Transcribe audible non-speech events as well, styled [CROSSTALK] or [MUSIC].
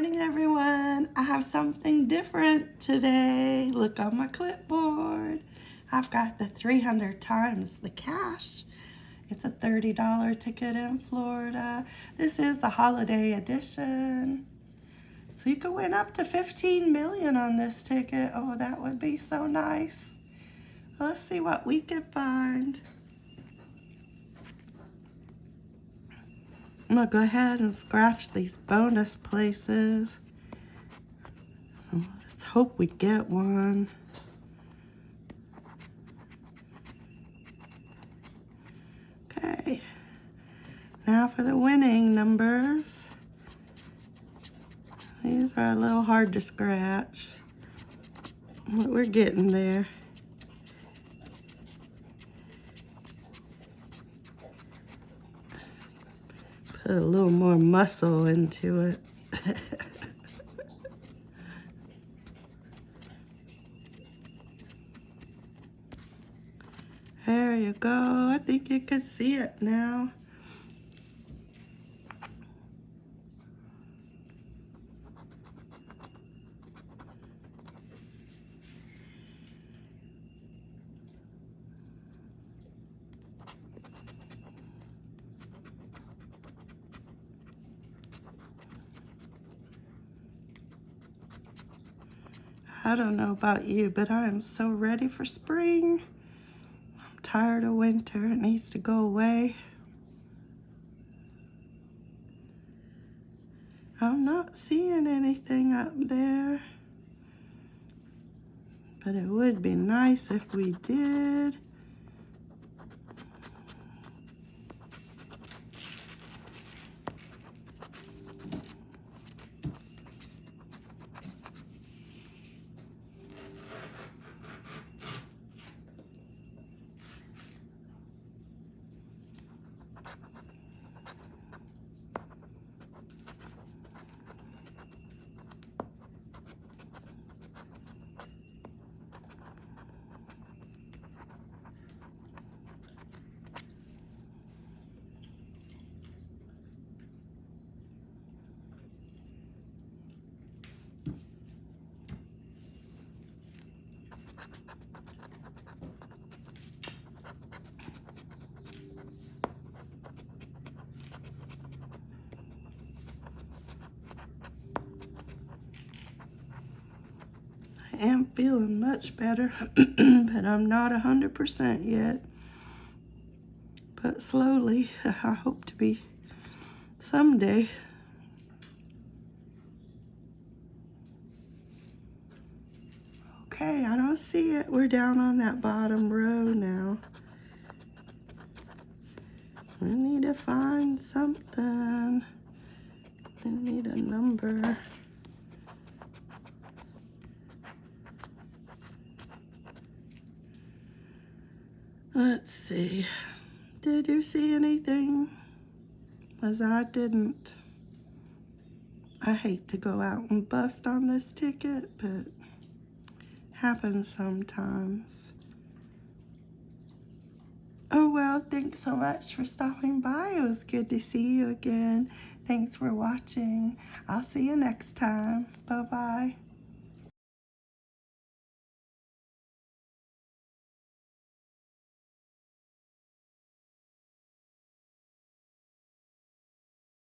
morning, everyone. I have something different today. Look on my clipboard. I've got the 300 times the cash. It's a $30 ticket in Florida. This is the holiday edition. So you could win up to 15 million on this ticket. Oh, that would be so nice. Let's see what we can find. I'm gonna go ahead and scratch these bonus places. Let's hope we get one. Okay, now for the winning numbers. These are a little hard to scratch, but we're getting there. Put a little more muscle into it. [LAUGHS] there you go. I think you can see it now. I don't know about you, but I am so ready for spring. I'm tired of winter. It needs to go away. I'm not seeing anything up there. But it would be nice if we did. Am feeling much better, [CLEARS THROAT] but I'm not 100% yet. But slowly, [LAUGHS] I hope to be someday. Okay, I don't see it. We're down on that bottom row now. We need to find something. We need a number. Let's see. Did you see anything? As I didn't. I hate to go out and bust on this ticket, but happens sometimes. Oh, well, thanks so much for stopping by. It was good to see you again. Thanks for watching. I'll see you next time. Bye-bye.